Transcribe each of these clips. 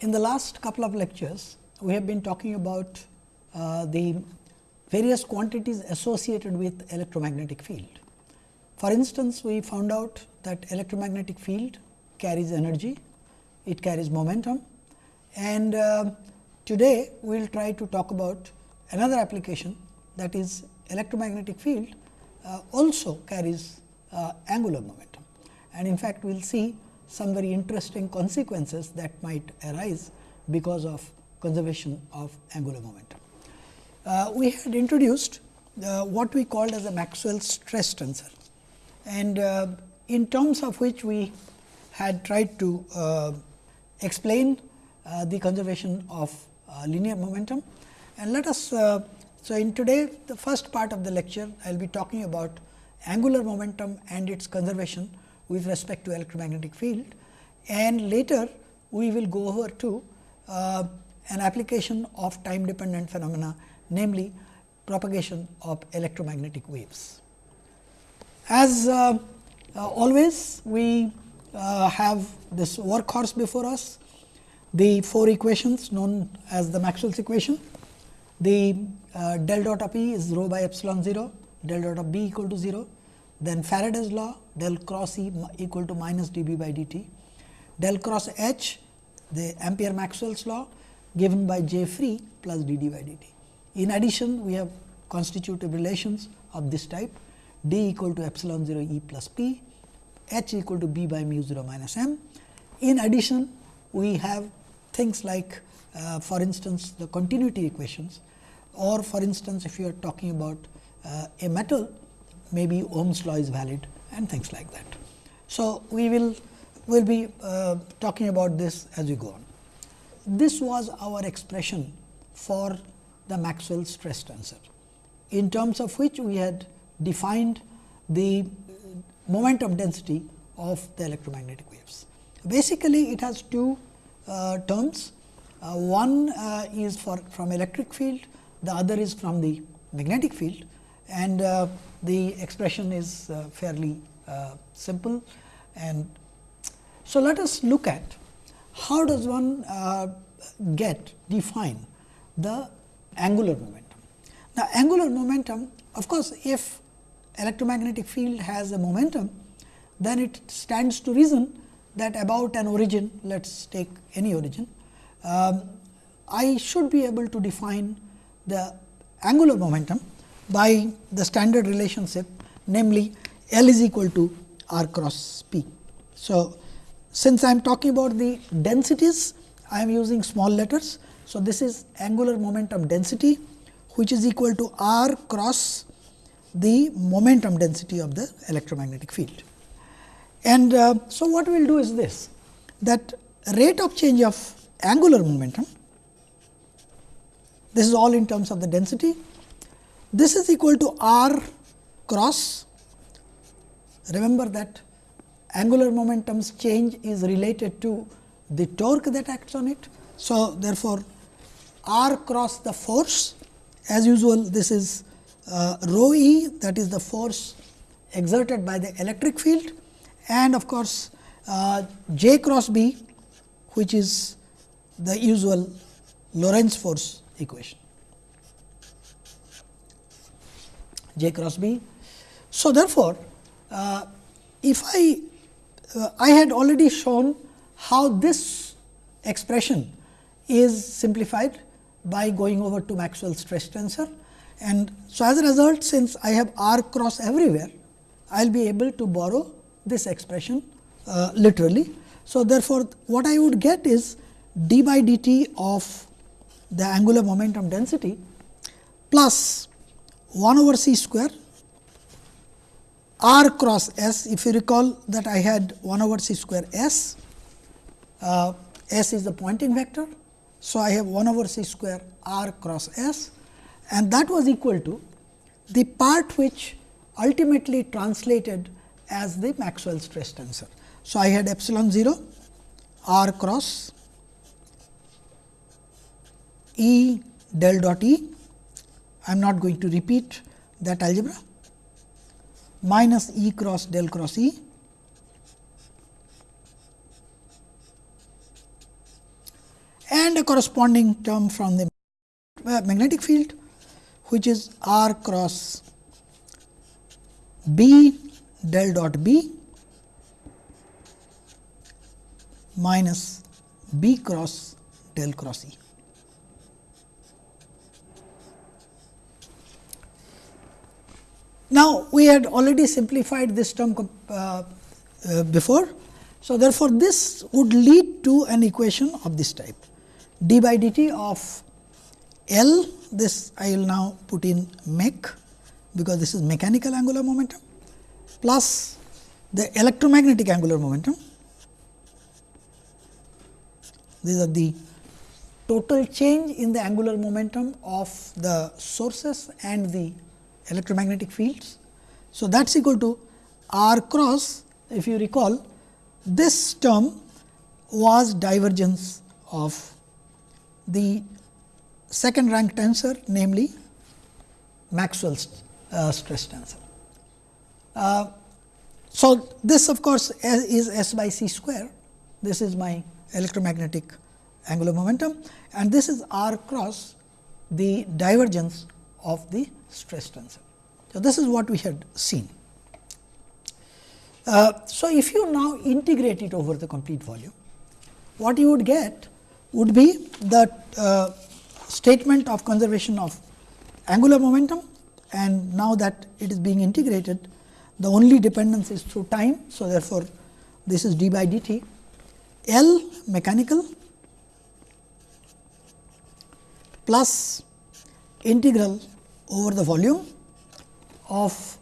In the last couple of lectures, we have been talking about uh, the various quantities associated with electromagnetic field. For instance, we found out that electromagnetic field carries energy, it carries momentum and uh, today we will try to talk about another application that is electromagnetic field uh, also carries uh, angular momentum. And in fact, we will see some very interesting consequences that might arise because of conservation of angular momentum. Uh, we had introduced uh, what we called as a Maxwell stress tensor and uh, in terms of which we had tried to uh, explain uh, the conservation of uh, linear momentum. And let us, so in today the first part of the lecture I will be talking about angular momentum and its conservation with respect to electromagnetic field and later we will go over to uh, an application of time dependent phenomena namely propagation of electromagnetic waves. As uh, uh, always we uh, have this workhorse before us the four equations known as the Maxwell's equation. The uh, del dot of E is rho by epsilon 0, del dot of B equal to 0, then Faraday's law del cross E equal to minus d B by d t, del cross H the Ampere Maxwell's law given by J free plus d d by d t. In addition, we have constitutive relations of this type d equal to epsilon 0 E plus P, H equal to B by mu 0 minus m. In addition, we have things like uh, for instance, the continuity equations or for instance, if you are talking about uh, a metal maybe Ohm's law is valid and things like that. So, we will will be uh, talking about this as we go on. This was our expression for the Maxwell stress tensor, in terms of which we had defined the momentum density of the electromagnetic waves. Basically, it has two uh, terms. Uh, one uh, is for from electric field, the other is from the magnetic field and uh, the expression is uh, fairly uh, simple. And so, let us look at how does one get define the angular momentum. Now, angular momentum of course, if electromagnetic field has a momentum, then it stands to reason that about an origin, let us take any origin, um, I should be able to define the angular momentum by the standard relationship namely L is equal to r cross p. So, since I am talking about the densities I am using small letters. So, this is angular momentum density which is equal to r cross the momentum density of the electromagnetic field. And uh, so, what we will do is this that rate of change of angular momentum this is all in terms of the density this is equal to r cross. Remember that angular momentum's change is related to the torque that acts on it. So, therefore, r cross the force as usual this is uh, rho e that is the force exerted by the electric field and of course, uh, j cross b which is the usual Lorentz force equation. J cross b. So, therefore, uh, if I uh, I had already shown how this expression is simplified by going over to Maxwell's stress tensor and so as a result since I have r cross everywhere I will be able to borrow this expression uh, literally. So, therefore, what I would get is d by dt of the angular momentum density plus 1 over c square r cross s. If you recall that I had 1 over c square s, uh, s is the Poynting vector. So, I have 1 over c square r cross s and that was equal to the part which ultimately translated as the Maxwell stress tensor. So, I had epsilon 0 r cross E del dot E I am not going to repeat that algebra minus E cross del cross E and a corresponding term from the uh, magnetic field which is r cross b del dot b minus b cross del cross E. Now, we had already simplified this term uh, uh, before. So, therefore, this would lead to an equation of this type d by dt of L this I will now put in mech because this is mechanical angular momentum plus the electromagnetic angular momentum. These are the total change in the angular momentum of the sources and the electromagnetic fields. So, that is equal to r cross if you recall this term was divergence of the second rank tensor namely Maxwell's uh, stress tensor. Uh, so, this of course, is S by c square this is my electromagnetic angular momentum and this is r cross the divergence of the stress tensor. So, this is what we had seen. Uh, so, if you now integrate it over the complete volume, what you would get would be the uh, statement of conservation of angular momentum and now that it is being integrated the only dependence is through time. So, therefore, this is d by dt L mechanical plus integral over the volume of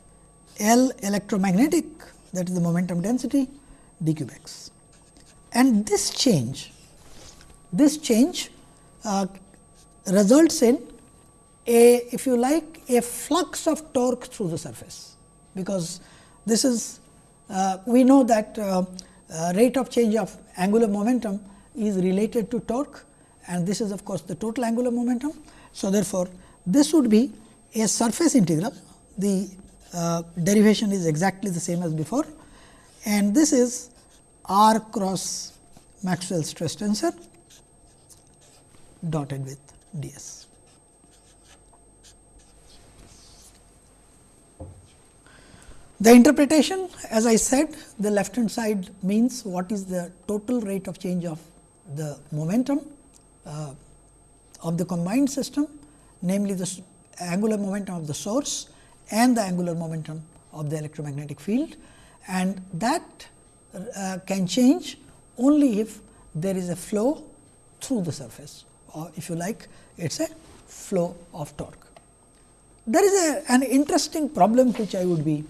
L electromagnetic that is the momentum density d cube x. And this change, this change uh, results in a if you like a flux of torque through the surface, because this is uh, we know that uh, uh, rate of change of angular momentum is related to torque and this is of course, the total angular momentum. So, therefore, this would be a surface integral the uh, derivation is exactly the same as before and this is r cross Maxwell stress tensor dotted with d s. The interpretation as I said the left hand side means what is the total rate of change of the momentum uh, of the combined system namely the angular momentum of the source and the angular momentum of the electromagnetic field and that uh, can change only if there is a flow through the surface or if you like it is a flow of torque. There is a, an interesting problem which I would be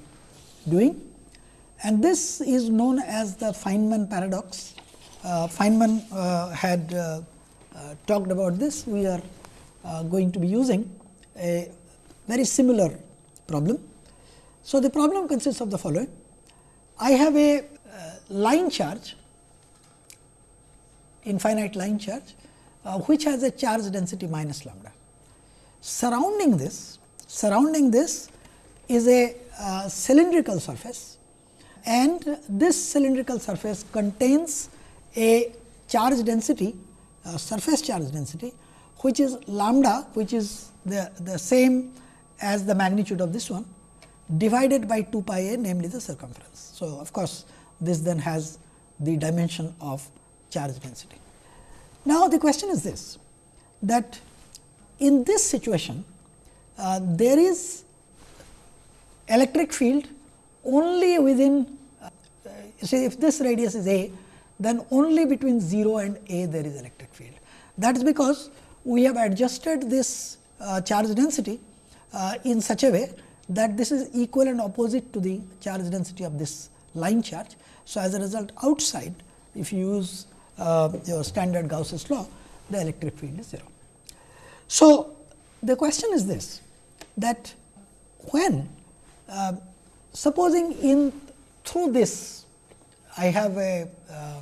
doing and this is known as the Feynman paradox. Uh, Feynman uh, had uh, uh talked about this, we are uh, going to be using a very similar problem. So, the problem consists of the following. I have a uh, line charge, infinite line charge, uh, which has a charge density minus lambda. Surrounding this, surrounding this is a uh, cylindrical surface and this cylindrical surface contains a charge density, surface charge density, which is lambda, which is the, the same as the magnitude of this one divided by 2 pi a namely the circumference. So, of course, this then has the dimension of charge density. Now, the question is this that in this situation uh, there is electric field only within uh, say if this radius is a then only between 0 and a there is electric field. That is because we have adjusted this charge density uh, in such a way that this is equal and opposite to the charge density of this line charge. So, as a result outside if you use uh, your standard Gauss's law the electric field is 0. So, the question is this that when uh, supposing in through this I have a, uh,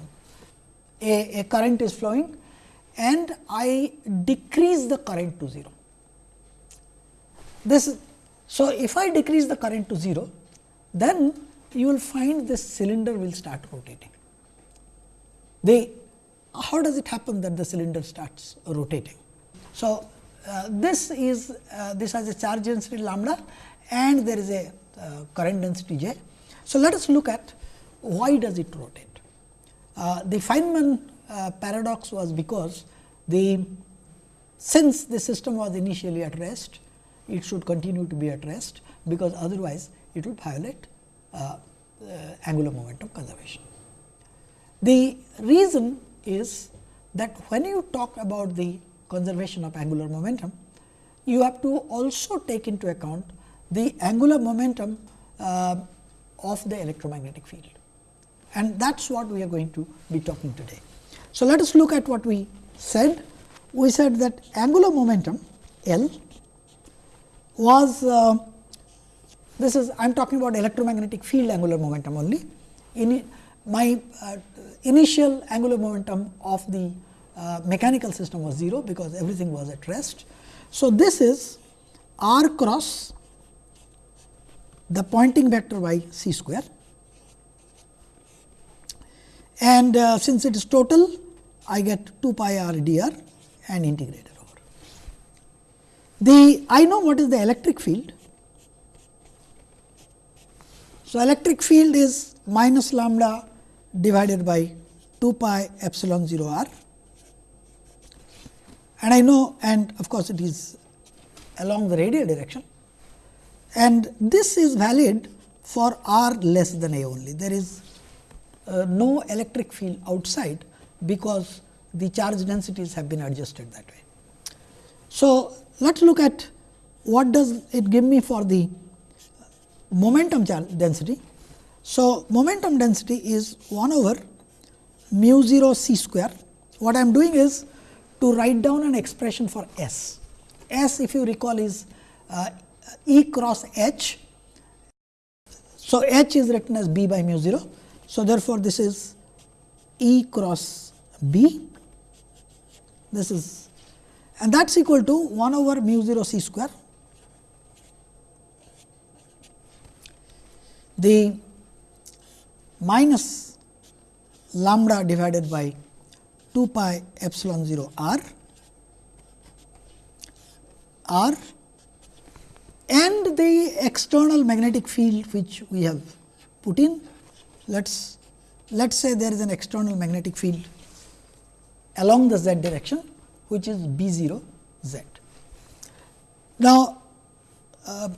a, a current is flowing and I decrease the current to 0 this so if I decrease the current to 0 then you will find this cylinder will start rotating. The how does it happen that the cylinder starts rotating? So, uh, this is uh, this has a charge density lambda and there is a uh, current density j. So, let us look at why does it rotate. Uh, the Feynman uh, paradox was because the since the system was initially at rest, it should continue to be at rest, because otherwise it will violate uh, angular momentum conservation. The reason is that when you talk about the conservation of angular momentum, you have to also take into account the angular momentum uh, of the electromagnetic field and that is what we are going to be talking today. So, let us look at what we said. We said that angular momentum L was uh, this is I am talking about electromagnetic field angular momentum only. In my uh, initial angular momentum of the uh, mechanical system was 0, because everything was at rest. So, this is r cross the Poynting vector by c square and uh, since it is total I get 2 pi r dr and integrated over. The I know what is the electric field. So, electric field is minus lambda divided by 2 pi epsilon 0 r and I know and of course, it is along the radial direction and this is valid for r less than a only. There is uh, no electric field outside, because the charge densities have been adjusted that way. So, let us look at what does it give me for the momentum density. So, momentum density is 1 over mu 0 c square. What I am doing is to write down an expression for S. S if you recall is uh, E cross H. So, H is written as B by mu 0 so, therefore, this is E cross B, this is and that is equal to 1 over mu 0 c square. The minus lambda divided by 2 pi epsilon 0 r r and the external magnetic field which we have put in let us let us say there is an external magnetic field along the z direction which is B 0 z. Now, uh,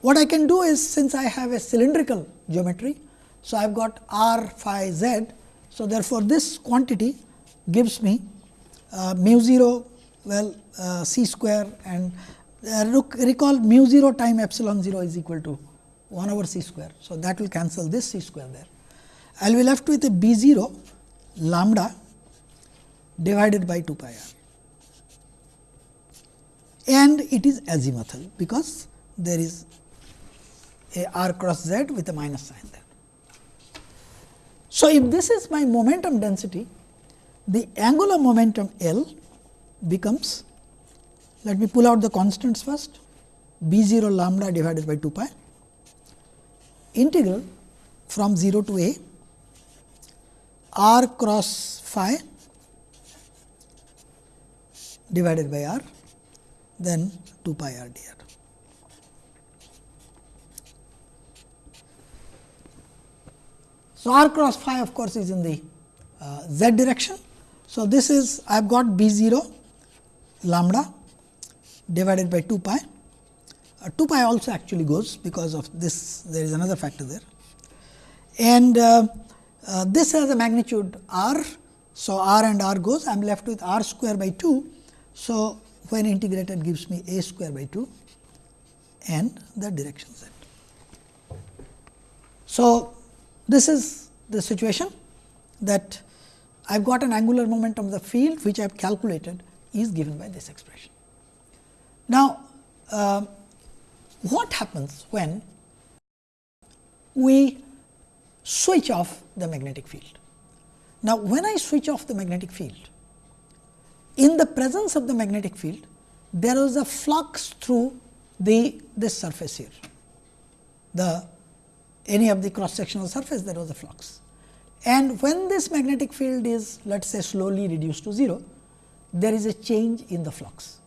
what I can do is since I have a cylindrical geometry. So, I have got r phi z. So, therefore, this quantity gives me uh, mu 0 well uh, c square and uh, recall mu 0 time epsilon 0 is equal to 1 over c square. So, that will cancel this c square there. I will be left with a b 0 lambda divided by 2 pi r and it is azimuthal because there is a r cross z with a minus sign there. So, if this is my momentum density, the angular momentum L becomes, let me pull out the constants first, b 0 lambda divided by 2 pi integral from 0 to a r cross phi divided by r then 2 pi r dr. So, r cross phi of course, is in the uh, z direction. So, this is I have got b 0 lambda divided by 2 pi. Uh, 2 pi also actually goes because of this there is another factor there and uh, uh, this has a magnitude r. So, r and r goes I am left with r square by 2. So, when integrated gives me a square by 2 and the direction z. So, this is the situation that I have got an angular momentum of the field which I have calculated is given by this expression. Now, uh, what happens when we switch off the magnetic field. Now, when I switch off the magnetic field, in the presence of the magnetic field, there is a flux through the this surface here, the any of the cross sectional surface there was a flux. And when this magnetic field is let us say slowly reduced to 0, there is a change in the flux.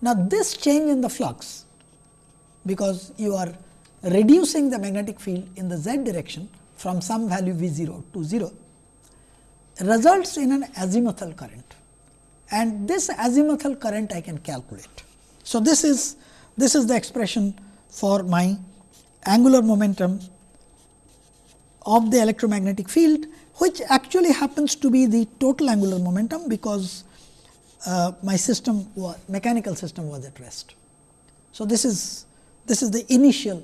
Now, this change in the flux because you are reducing the magnetic field in the z direction from some value V 0 to 0 results in an azimuthal current and this azimuthal current I can calculate. So, this is this is the expression for my angular momentum of the electromagnetic field which actually happens to be the total angular momentum because uh, my system mechanical system was at rest. So, this is this is the initial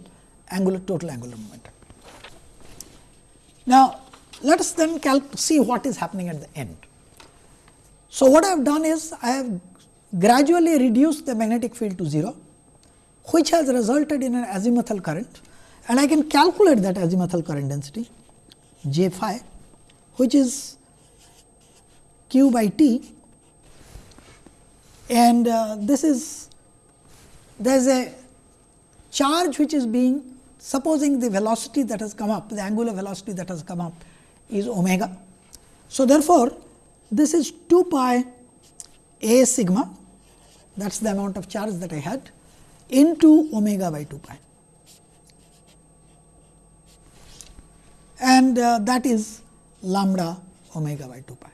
angular total angular momentum. Now, let us then see what is happening at the end. So, what I have done is I have gradually reduced the magnetic field to 0, which has resulted in an azimuthal current and I can calculate that azimuthal current density J phi, which is q by t and uh, this is there is a charge which is being supposing the velocity that has come up the angular velocity that has come up is omega. So, therefore, this is 2 pi a sigma that is the amount of charge that I had into omega by 2 pi. And uh, that is lambda omega by 2 pi.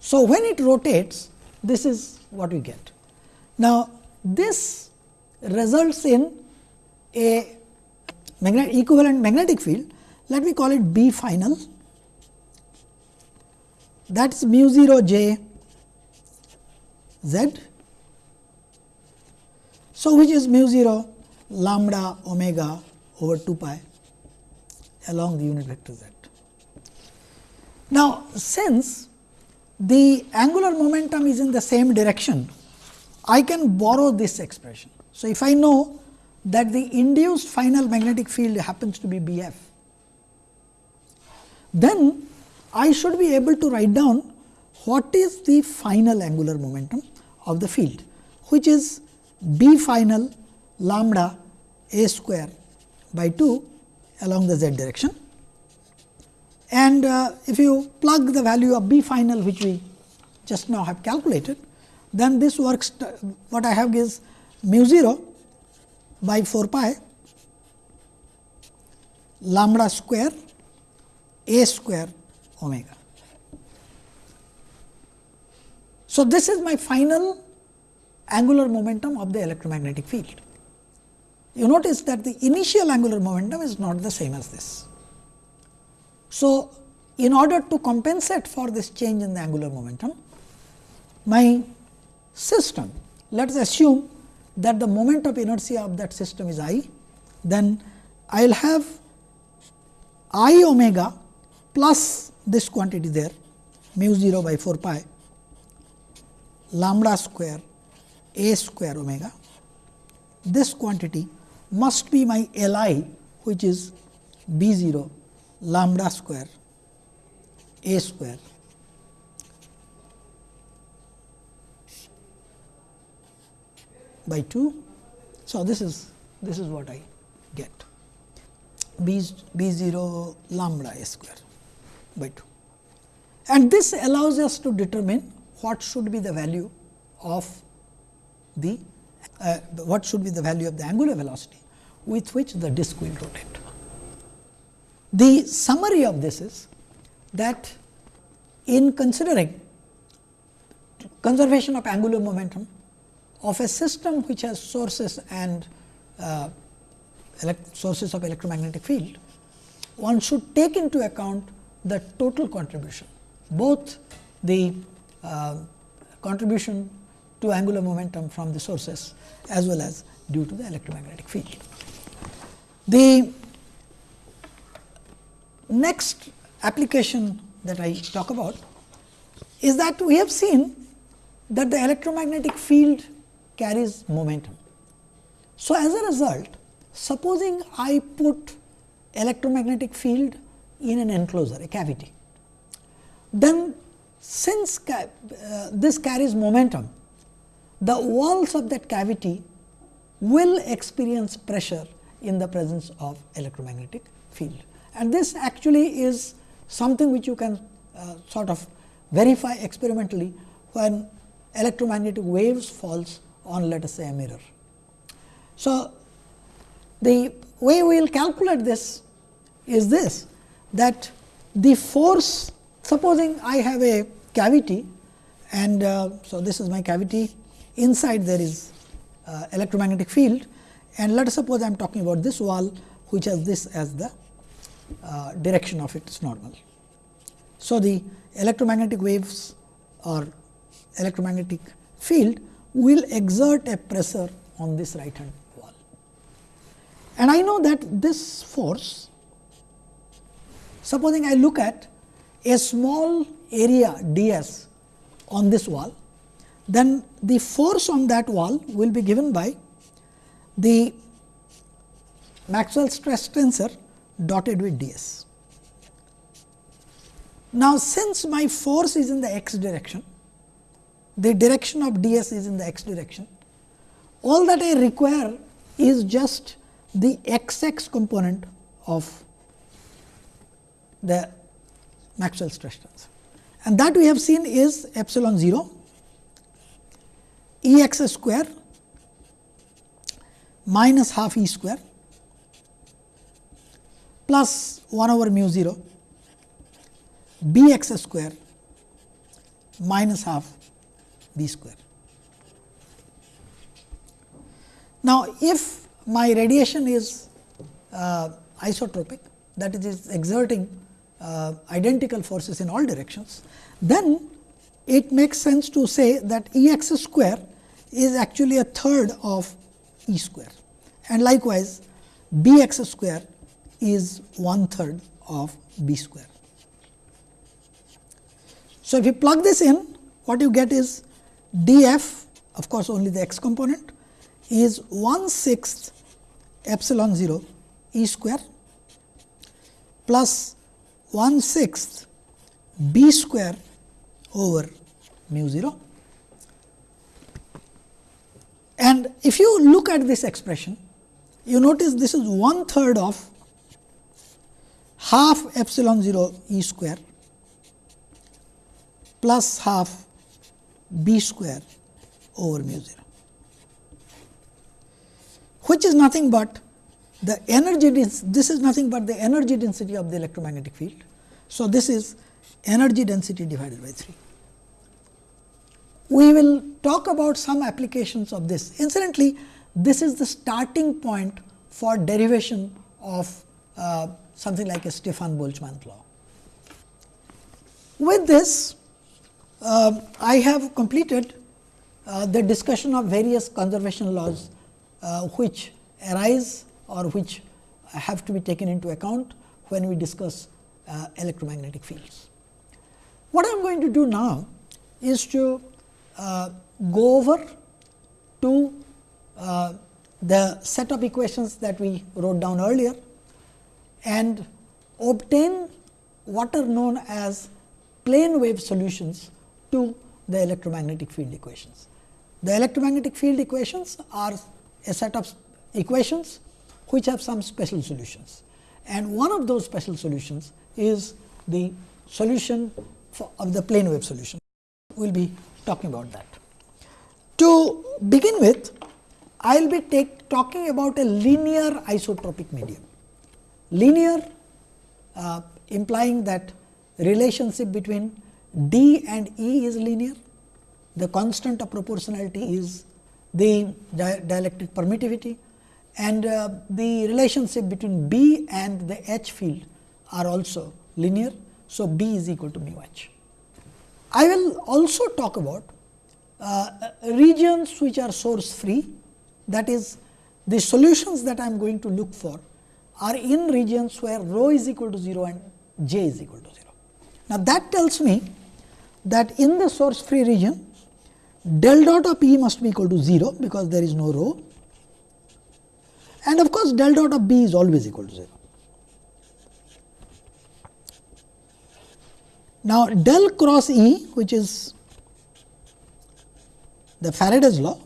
So, when it rotates this is what we get. Now, this results in a magnetic equivalent magnetic field let me call it B final that is mu 0 j z. So, which is mu 0 lambda omega over 2 pi along the unit vector z. Now, since the angular momentum is in the same direction, I can borrow this expression. So, if I know that the induced final magnetic field happens to be B f, then I should be able to write down what is the final angular momentum of the field, which is B final lambda a square by 2 along the z direction. And uh, if you plug the value of B final which we just now have calculated, then this works what I have is mu 0 by 4 pi lambda square a square omega. So, this is my final angular momentum of the electromagnetic field. You notice that the initial angular momentum is not the same as this. So, in order to compensate for this change in the angular momentum, my system, let us assume that the moment of inertia of that system is i, then I will have i omega plus this quantity there mu 0 by 4 pi lambda square a square omega. This quantity must be my L i which is b 0 lambda square a square by 2. So, this is this is what I get b, b 0 lambda a square by 2. And this allows us to determine what should be the value of the uh, what should be the value of the angular velocity with which the disk will rotate. The summary of this is that in considering conservation of angular momentum of a system which has sources and uh, sources of electromagnetic field, one should take into account the total contribution, both the uh, contribution to angular momentum from the sources as well as due to the electromagnetic field. The next application that I talk about is that we have seen that the electromagnetic field carries momentum. So, as a result, supposing I put electromagnetic field in an enclosure, a cavity, then since ca uh, this carries momentum, the walls of that cavity will experience pressure in the presence of electromagnetic field. And this actually is something which you can uh, sort of verify experimentally when electromagnetic waves falls on let us say a mirror. So, the way we will calculate this is this that the force supposing I have a cavity and uh, so this is my cavity inside there is uh, electromagnetic field and let us suppose I am talking about this wall which has this as the uh, direction of its normal. So, the electromagnetic waves or electromagnetic field will exert a pressure on this right hand wall. And I know that this force, supposing I look at a small area d s on this wall, then the force on that wall will be given by the Maxwell stress tensor dotted with d s. Now, since my force is in the x direction, the direction of d s is in the x direction, all that I require is just the x x component of the Maxwell stress tensor. And that we have seen is epsilon 0 E x square minus half E square plus 1 over mu 0 b x square minus half b square. Now, if my radiation is uh, isotropic that is exerting uh, identical forces in all directions, then it makes sense to say that E x square is actually a third of E square and likewise B x square is one third of B square. So, if you plug this in what you get is d f of course, only the x component is 1 sixth epsilon 0 E square plus 1 sixth B square over mu 0. And if you look at this expression, you notice this is one third of half epsilon 0 E square plus half b square over mu 0, which is nothing but the energy this is nothing but the energy density of the electromagnetic field. So, this is energy density divided by 3. We will talk about some applications of this. Incidentally, this is the starting point for derivation of uh, something like a Stefan Boltzmann law. With this, uh, I have completed uh, the discussion of various conservation laws uh, which arise or which have to be taken into account when we discuss uh, electromagnetic fields. What I am going to do now is to uh, go over to uh, the set of equations that we wrote down earlier and obtain what are known as plane wave solutions to the electromagnetic field equations. The electromagnetic field equations are a set of equations which have some special solutions and one of those special solutions is the solution of the plane wave solution. We will be talking about that. To begin with, I will be take, talking about a linear isotropic medium. Linear uh, implying that relationship between D and E is linear, the constant of proportionality is the dielectric permittivity and uh, the relationship between B and the H field are also linear. So, B is equal to mu H. I will also talk about uh, regions which are source free that is the solutions that I am going to look for are in regions where rho is equal to 0 and j is equal to 0. Now, that tells me that in the source free region del dot of E must be equal to 0 because there is no rho and of course, del dot of B is always equal to 0. Now, del cross E which is the Faraday's law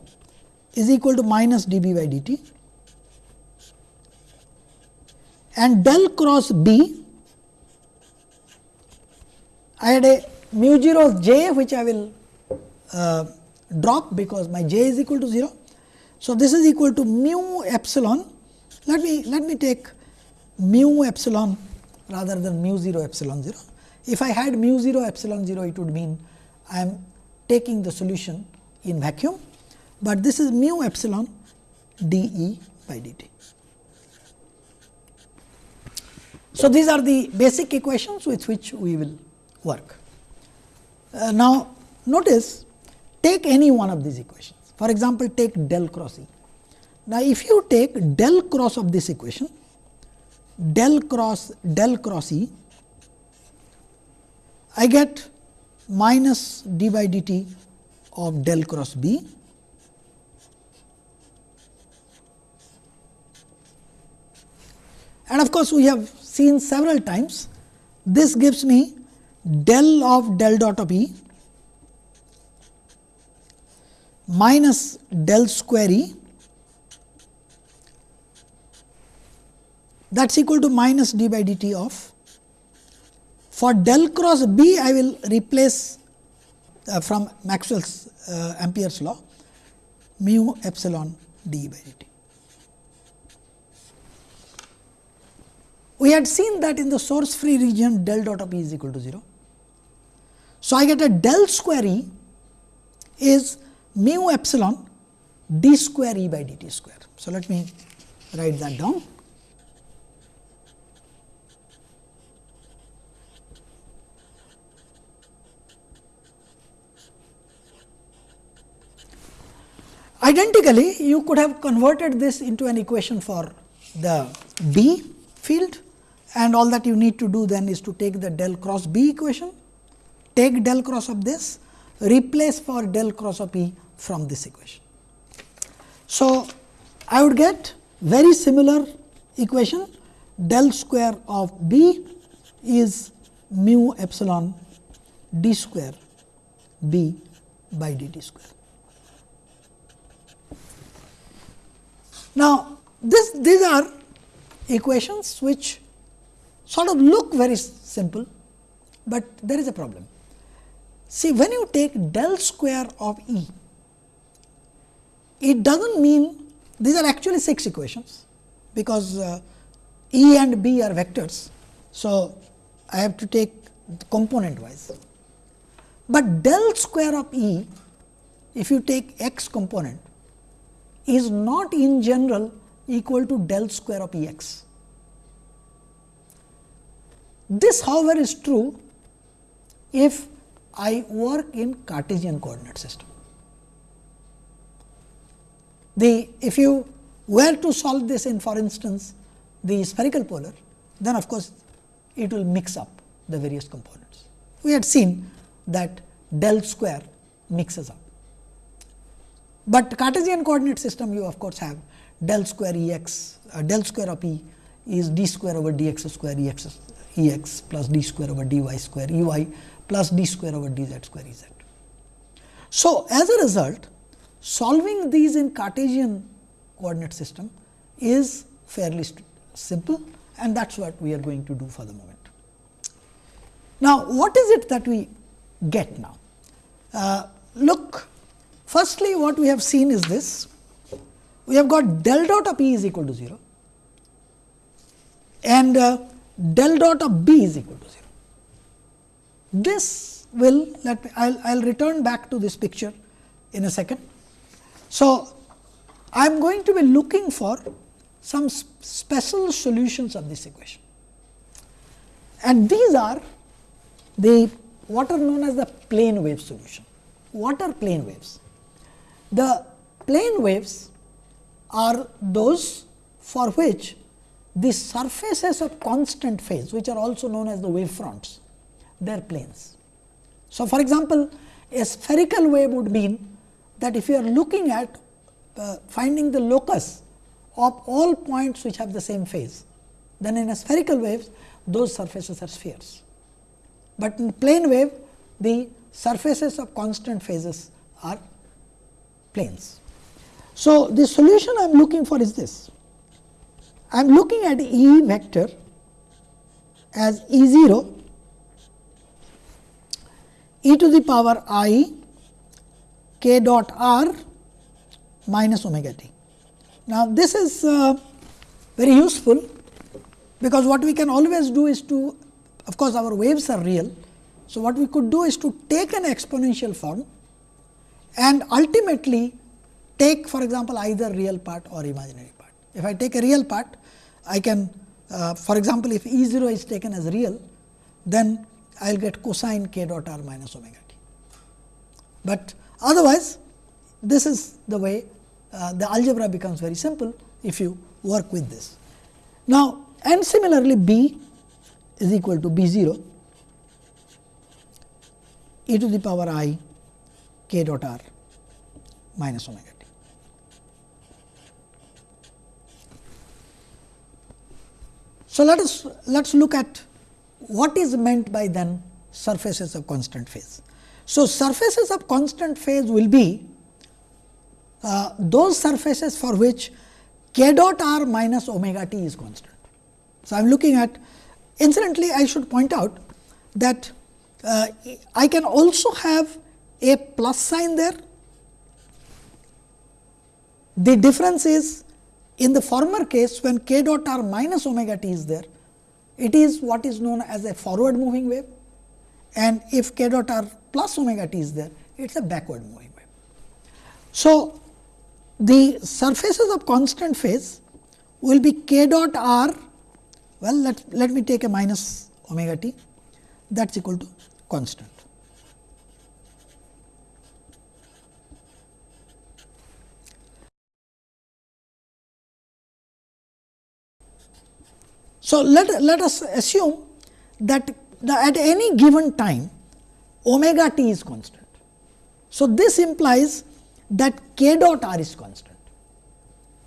is equal to minus d b by d t and del cross B, I had a mu 0 j which I will uh, drop because my j is equal to 0. So, this is equal to mu epsilon. Let me let me take mu epsilon rather than mu 0 epsilon 0. If I had mu 0 epsilon 0, it would mean I am taking the solution in vacuum, but this is mu epsilon d E by d t. So, these are the basic equations with which we will work. Uh, now, notice take any one of these equations. For example, take del cross E. Now, if you take del cross of this equation, del cross del cross E, I get minus d by dt of del cross B and of course, we have seen several times this gives me del of del dot of E minus del square E that is equal to minus d by dt of for del cross B I will replace uh, from Maxwell's uh, Ampere's law mu epsilon d by dt. We had seen that in the source free region del dot of E is equal to 0. So, I get a del square E is mu epsilon d square E by dt square. So, let me write that down. Identically, you could have converted this into an equation for the B field and all that you need to do then is to take the del cross B equation, take del cross of this, replace for del cross of E from this equation. So, I would get very similar equation del square of B is mu epsilon d square B by dt square. Now, this these are equations which sort of look very simple, but there is a problem. See when you take del square of E, it does not mean these are actually 6 equations, because uh, E and B are vectors. So, I have to take component wise, but del square of E if you take x component is not in general equal to del square of E x. This however, is true if I work in Cartesian coordinate system. The if you were to solve this in for instance, the spherical polar, then of course, it will mix up the various components. We had seen that del square mixes up. But Cartesian coordinate system you of course have del square E x uh, del square of E is d square over d x square E x plus d square over d y square E y plus d square over d z square E z. So, as a result solving these in Cartesian coordinate system is fairly simple and that is what we are going to do for the moment. Now, what is it that we get now? Uh, look Firstly, what we have seen is this, we have got del dot of E is equal to 0 and uh, del dot of B is equal to 0. This will let me I will return back to this picture in a second. So, I am going to be looking for some special solutions of this equation and these are the what are known as the plane wave solution. What are plane waves? The plane waves are those for which the surfaces of constant phase which are also known as the wave fronts, they are planes. So, for example, a spherical wave would mean that if you are looking at uh, finding the locus of all points which have the same phase, then in a spherical wave those surfaces are spheres. But in plane wave the surfaces of constant phases are planes. So, the solution I am looking for is this. I am looking at E vector as E 0 e to the power i k dot r minus omega t. Now, this is uh, very useful, because what we can always do is to of course, our waves are real. So, what we could do is to take an exponential form and ultimately take for example, either real part or imaginary part. If I take a real part, I can uh, for example, if E 0 is taken as real, then I will get cosine k dot r minus omega t. But otherwise, this is the way uh, the algebra becomes very simple if you work with this. Now, and similarly B is equal to B 0 e to the power i k dot r minus omega t. So, let us let us look at what is meant by then surfaces of constant phase. So, surfaces of constant phase will be uh, those surfaces for which k dot r minus omega t is constant. So, I am looking at incidentally I should point out that uh, I can also have a plus sign there. The difference is in the former case when k dot r minus omega t is there, it is what is known as a forward moving wave and if k dot r plus omega t is there, it is a backward moving wave. So, the surfaces of constant phase will be k dot r well let, let me take a minus omega t that is equal to constant. So, let, let us assume that the, at any given time omega t is constant. So, this implies that k dot r is constant.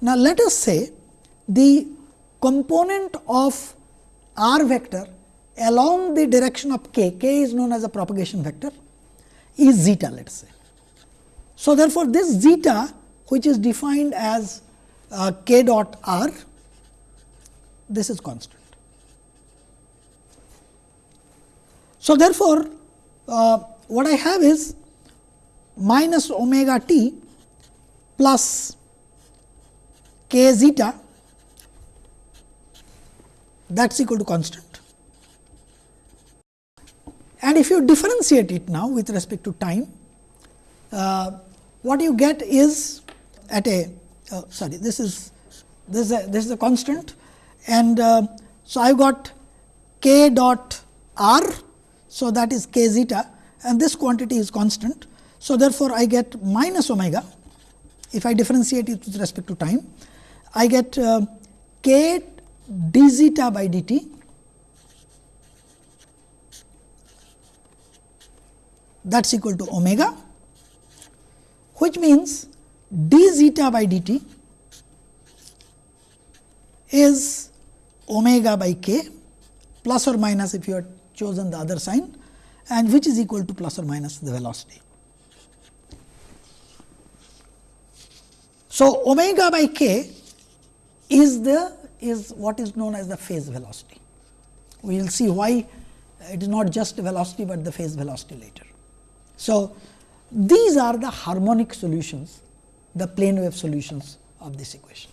Now, let us say the component of r vector along the direction of k, k is known as a propagation vector is zeta let us say. So, therefore, this zeta which is defined as uh, k dot r this is constant. So, therefore, uh, what I have is minus omega t plus k zeta that is equal to constant. And if you differentiate it now with respect to time, uh, what you get is at a uh, sorry this is this is a, this is a constant and uh, so I have got k dot r. So, that is k zeta and this quantity is constant. So, therefore, I get minus omega if I differentiate it with respect to time I get uh, k d zeta by dt that is equal to omega which means d zeta by dt is omega by k plus or minus if you had chosen the other sign and which is equal to plus or minus the velocity. So, omega by k is the is what is known as the phase velocity. We will see why it is not just velocity, but the phase velocity later. So, these are the harmonic solutions, the plane wave solutions of this equation.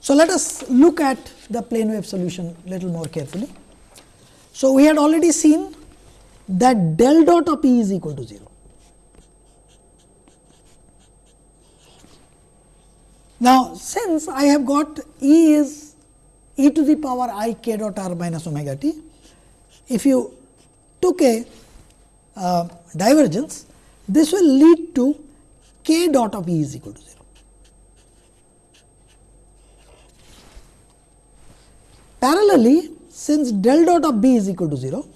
So, let us look at the plane wave solution little more carefully. So, we had already seen that del dot of E is equal to 0. Now, since I have got E is e to the power i k dot r minus omega t, if you took a uh, divergence, this will lead to k dot of E is equal to 0. Parallelly, since del dot of B is equal to 0,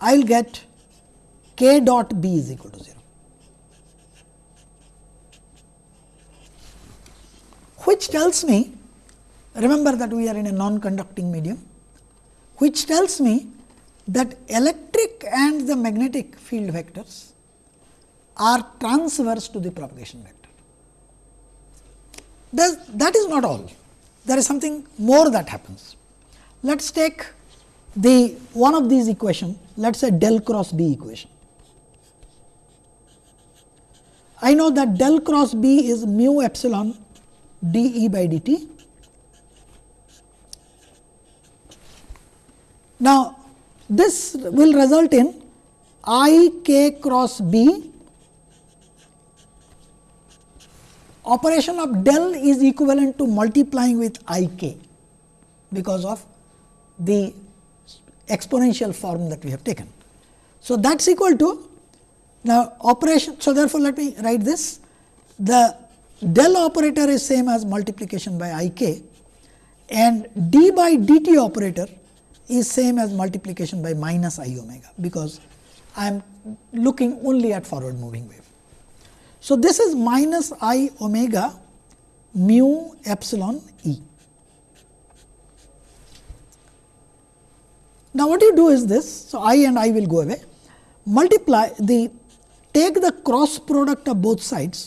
I will get k dot B is equal to 0. which tells me remember that we are in a non conducting medium which tells me that electric and the magnetic field vectors are transverse to the propagation vector. That is not all. There is something more that happens. Let us take the one of these equation, let us say del cross B equation. I know that del cross B is mu epsilon d E by d t. Now, this will result in I k cross B operation of del is equivalent to multiplying with I k because of the exponential form that we have taken. So, that is equal to now operation. So, therefore, let me write this the del operator is same as multiplication by I k and d by dt operator is same as multiplication by minus i omega, because I am looking only at forward moving wave. So, this is minus i omega mu epsilon e. Now, what you do is this. So, i and i will go away multiply the take the cross product of both sides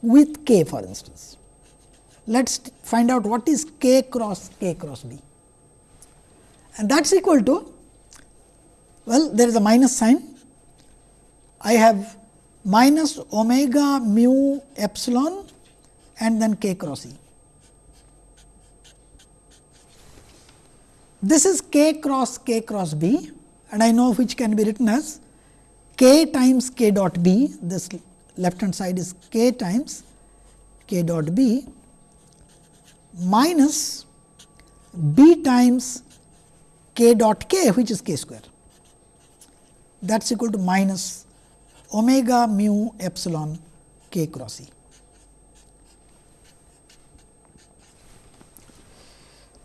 with k for instance. Let us find out what is k cross k cross b and that is equal to well there is a minus sign I have minus omega mu epsilon and then k cross e. This is k cross k cross b and I know which can be written as k times k dot b this left hand side is k times k dot b minus b times k dot k which is k square that is equal to minus omega mu epsilon k cross e.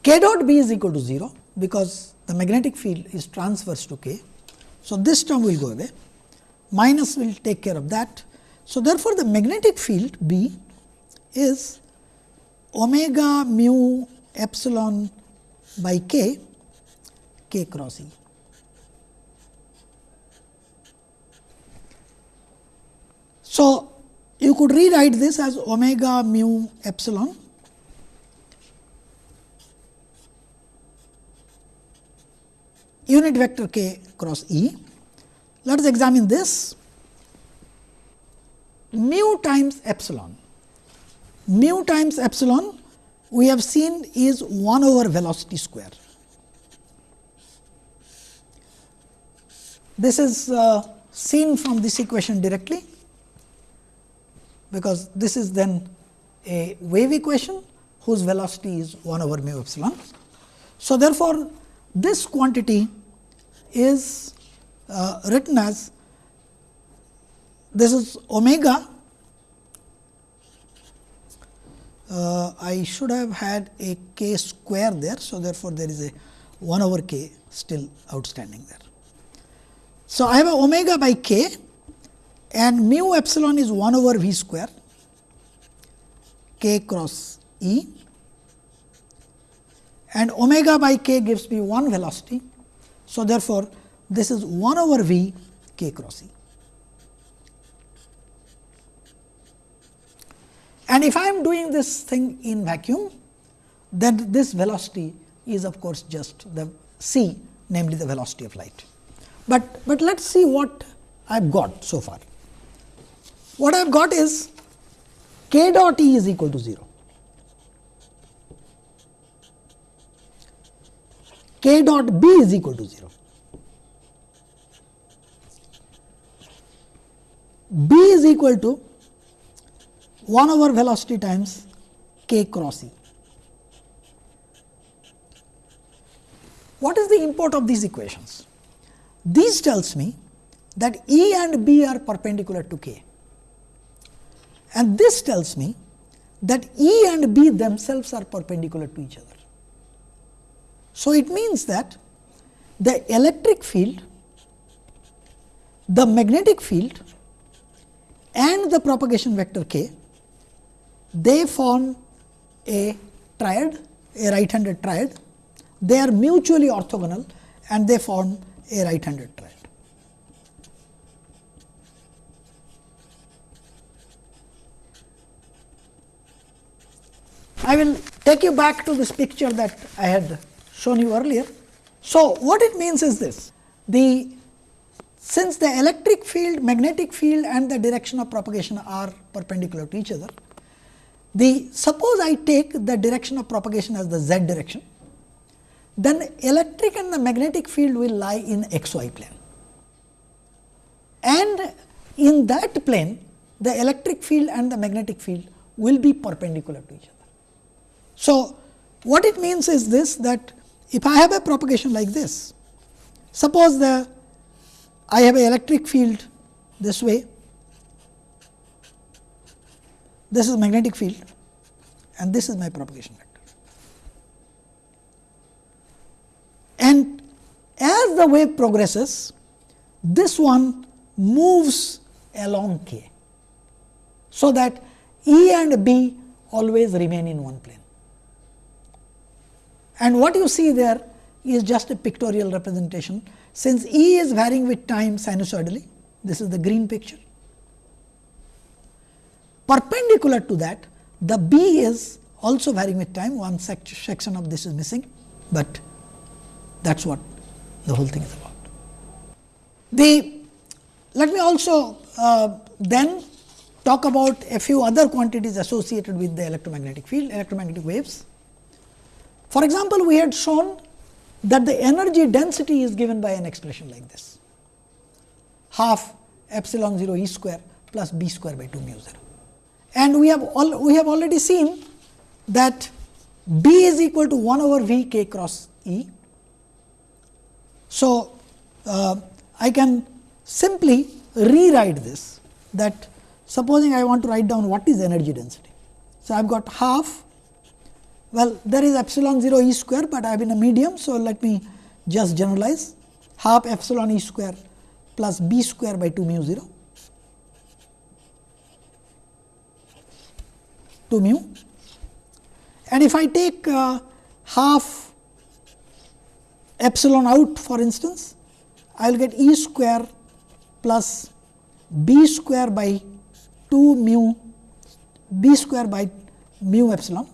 k dot b is equal to 0 because the magnetic field is transverse to k. So, this term will go away minus will take care of that. So, therefore, the magnetic field B is omega mu epsilon by k k cross E. So, you could rewrite this as omega mu epsilon unit vector k cross E. Let us examine this mu times epsilon. Mu times epsilon we have seen is 1 over velocity square. This is uh, seen from this equation directly, because this is then a wave equation whose velocity is 1 over mu epsilon. So, therefore, this quantity is uh, written as this is omega. Uh, I should have had a k square there. So, therefore, there is a 1 over k still outstanding there. So, I have a omega by k and mu epsilon is 1 over v square k cross E and omega by k gives me 1 velocity. So, therefore, this is 1 over v k cross E. And if I am doing this thing in vacuum, then this velocity is of course, just the c namely the velocity of light. But, but let us see what I have got so far. What I have got is k dot E is equal to 0. k dot B is equal to 0. B is equal to 1 over velocity times k cross E. What is the import of these equations? This tells me that E and B are perpendicular to K and this tells me that E and B themselves are perpendicular to each other. So, it means that the electric field, the magnetic field and the propagation vector k, they form a triad, a right handed triad. They are mutually orthogonal and they form a right handed triad. I will take you back to this picture that I had shown you earlier. So, what it means is this the since the electric field, magnetic field and the direction of propagation are perpendicular to each other, the suppose I take the direction of propagation as the z direction, then electric and the magnetic field will lie in x y plane. And in that plane, the electric field and the magnetic field will be perpendicular to each other. So, what it means is this that if I have a propagation like this, suppose the I have a electric field this way, this is magnetic field and this is my propagation vector. And as the wave progresses, this one moves along k. So, that E and B always remain in one plane. And what you see there is just a pictorial representation. Since E is varying with time sinusoidally, this is the green picture. Perpendicular to that, the B is also varying with time, one section of this is missing, but that is what the whole thing is about. The let me also uh, then talk about a few other quantities associated with the electromagnetic field, electromagnetic waves. For example, we had shown that the energy density is given by an expression like this half epsilon 0 e square plus b square by 2 mu 0. And we have all we have already seen that b is equal to 1 over v k cross e. So, uh, I can simply rewrite this that supposing I want to write down what is energy density. So, I have got half well there is epsilon 0 e square, but I have in a medium. So, let me just generalize. Half epsilon e square plus b square by 2 mu 0 2 mu. And if I take uh, half epsilon out for instance, I will get e square plus b square by 2 mu b square by mu epsilon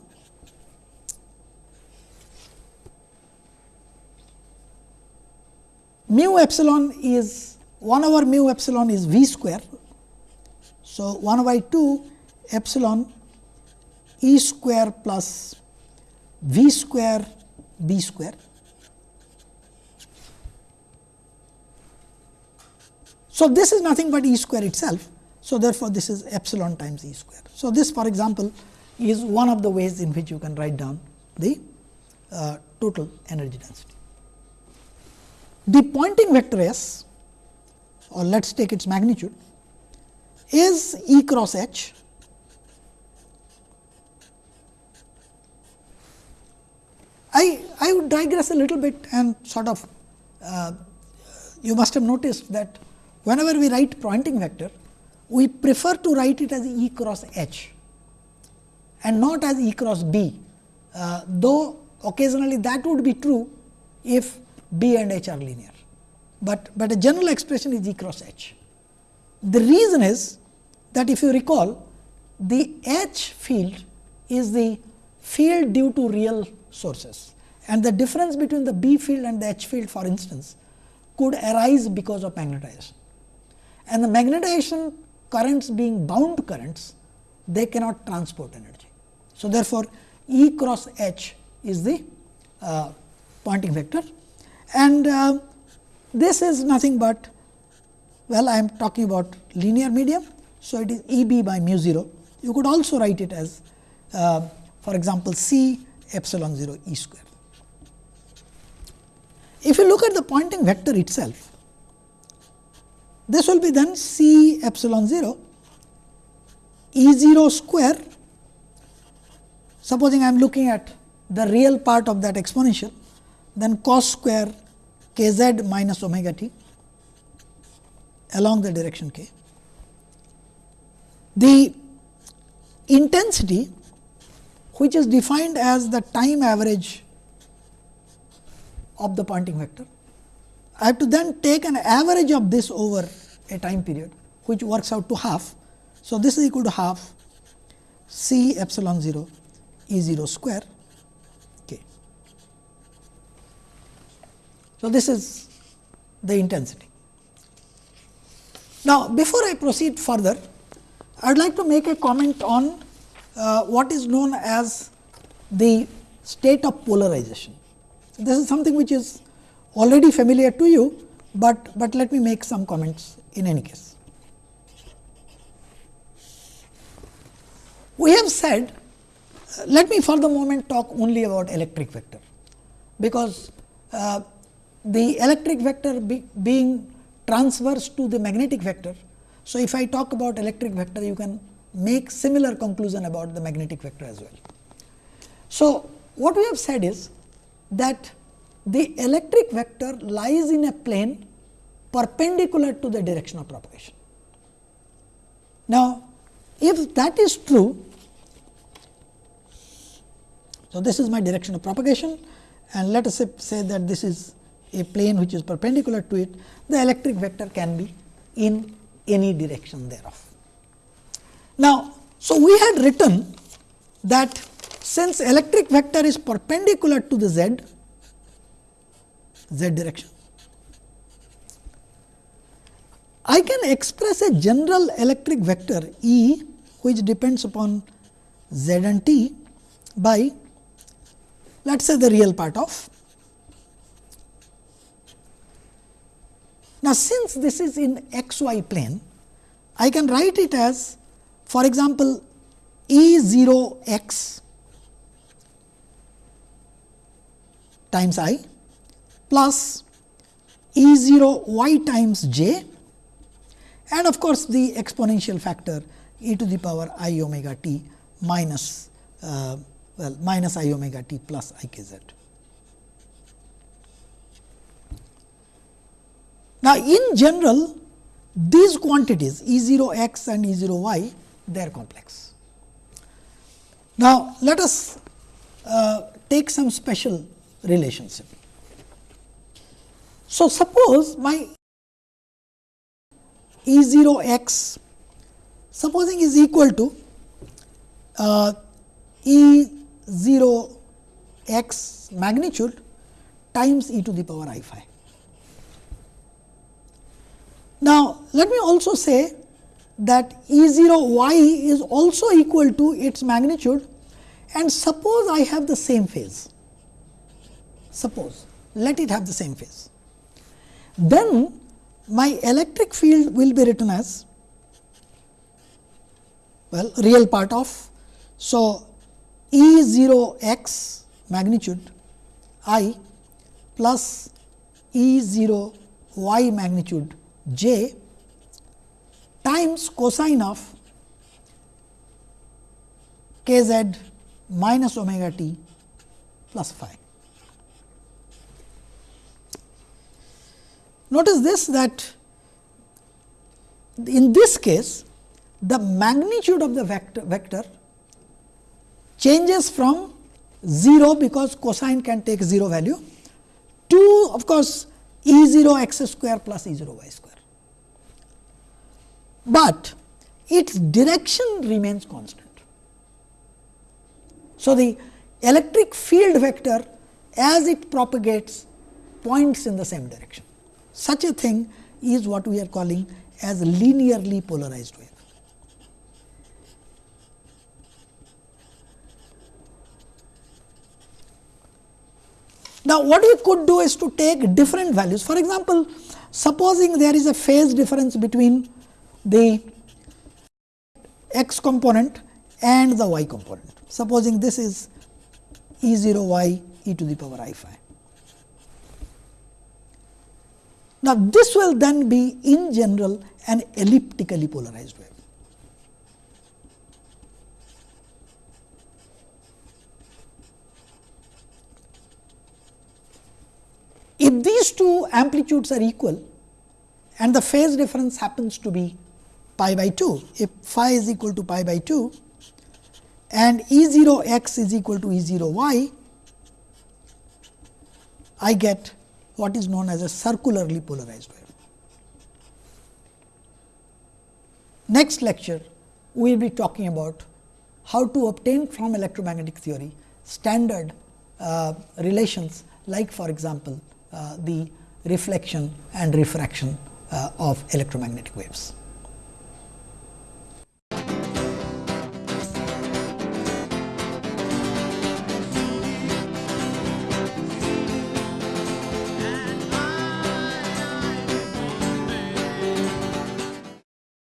mu epsilon is 1 over mu epsilon is v square. So, 1 by 2 epsilon e square plus v square b square So, this is nothing but E square itself. So, therefore, this is epsilon times E square. So, this for example, is one of the ways in which you can write down the uh, total energy density. The Poynting vector S or let us take its magnitude is E cross H. I, I would digress a little bit and sort of uh, you must have noticed that whenever we write Poynting vector, we prefer to write it as E cross H and not as E cross B, uh, though occasionally that would be true if B and H are linear, but, but a general expression is E cross H. The reason is that if you recall the H field is the field due to real sources and the difference between the B field and the H field for instance could arise because of magnetization and the magnetization currents being bound currents, they cannot transport energy. So, therefore, E cross H is the uh, Poynting vector and uh, this is nothing but well I am talking about linear medium. So, it is E b by mu 0 you could also write it as uh, for example, C epsilon 0 E square. If you look at the Poynting vector itself this will be then C epsilon 0 E 0 square. Supposing I am looking at the real part of that exponential, then cos square k z minus omega t along the direction k. The intensity which is defined as the time average of the Poynting vector I have to then take an average of this over a time period which works out to half. So, this is equal to half C epsilon 0 E 0 square k. So, this is the intensity. Now, before I proceed further, I would like to make a comment on uh, what is known as the state of polarization. This is something which is already familiar to you, but, but let me make some comments in any case. We have said, uh, let me for the moment talk only about electric vector, because uh, the electric vector be, being transverse to the magnetic vector. So, if I talk about electric vector, you can make similar conclusion about the magnetic vector as well. So, what we have said is that the electric vector lies in a plane perpendicular to the direction of propagation. Now, if that is true, so, this is my direction of propagation and let us say, say that this is a plane which is perpendicular to it, the electric vector can be in any direction thereof. Now, so we had written that since electric vector is perpendicular to the z, z direction, I can express a general electric vector E which depends upon z and t by let us say the real part of. Now, since this is in x y plane, I can write it as for example, E 0 x times i plus E 0 y times j and of course, the exponential factor e to the power i omega t minus uh, well minus i omega t plus i k z. Now, in general these quantities E 0 x and E 0 y they are complex. Now, let us uh, take some special relationship. So, suppose my E 0 x supposing is equal to uh, E 0 x magnitude times e to the power i phi. Now, let me also say that E 0 y is also equal to its magnitude and suppose I have the same phase, suppose let it have the same phase. Then my electric field will be written as well real part of. So, E 0 x magnitude i plus E 0 y magnitude j times cosine of k z minus omega t plus phi. Notice this that in this case the magnitude of the vector, vector changes from 0 because cosine can take 0 value to of course, E 0 x square plus E 0 y square. But its direction remains constant. So, the electric field vector as it propagates points in the same direction. Such a thing is what we are calling as linearly polarized wave. Now, what we could do is to take different values. For example, supposing there is a phase difference between the x component and the y component. Supposing this is E 0 y e to the power i phi. Now, this will then be in general an elliptically polarized wave. If these two amplitudes are equal and the phase difference happens to be pi by 2, if phi is equal to pi by 2 and E 0 x is equal to E 0 y, I get what is known as a circularly polarized wave. Next lecture, we will be talking about how to obtain from electromagnetic theory standard uh, relations like for example, uh, the reflection and refraction uh, of electromagnetic waves.